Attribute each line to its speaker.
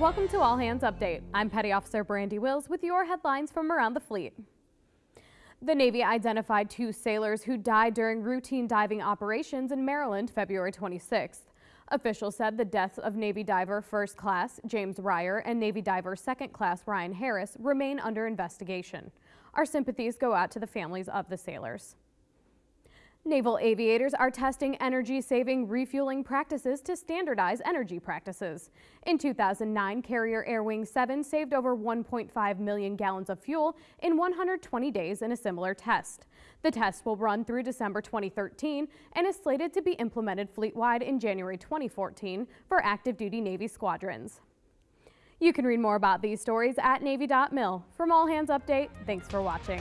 Speaker 1: Welcome to All Hands Update. I'm Petty Officer Brandy Wills with your headlines from around the fleet. The Navy identified two sailors who died during routine diving operations in Maryland February 26th. Officials said the deaths of Navy diver First Class James Reyher and Navy diver Second Class Ryan Harris remain under investigation. Our sympathies go out to the families of the sailors. Naval aviators are testing energy-saving refueling practices to standardize energy practices. In 2009, Carrier Air Wing 7 saved over 1.5 million gallons of fuel in 120 days in a similar test. The test will run through December 2013 and is slated to be implemented fleet-wide in January 2014 for active duty Navy squadrons. You can read more about these stories at Navy.mil. From All Hands Update, thanks for watching.